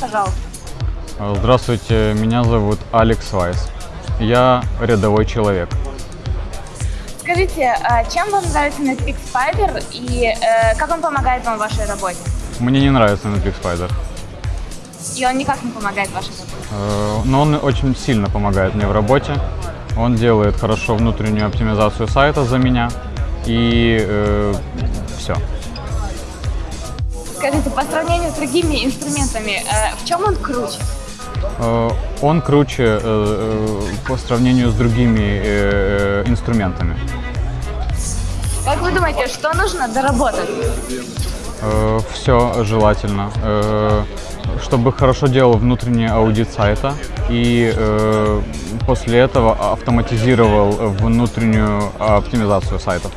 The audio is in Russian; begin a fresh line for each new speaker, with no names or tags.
пожалуйста.
Здравствуйте, меня зовут Алекс Вайс. Я рядовой человек.
Скажите, а чем вам нравится Netpeak Spider и э, как он помогает вам в вашей работе?
Мне не нравится Netflix Spider,
И он никак не помогает вашей работе.
э, но он очень сильно помогает мне в работе. Он делает хорошо внутреннюю оптимизацию сайта за меня. И все.
Скажите, по сравнению с другими инструментами, э, в чем он круче?
Э, Он круче э, по сравнению с другими инструментами.
Как вы думаете, что нужно доработать?
Все желательно, чтобы хорошо делал внутренний аудит сайта и после этого автоматизировал внутреннюю оптимизацию сайтов.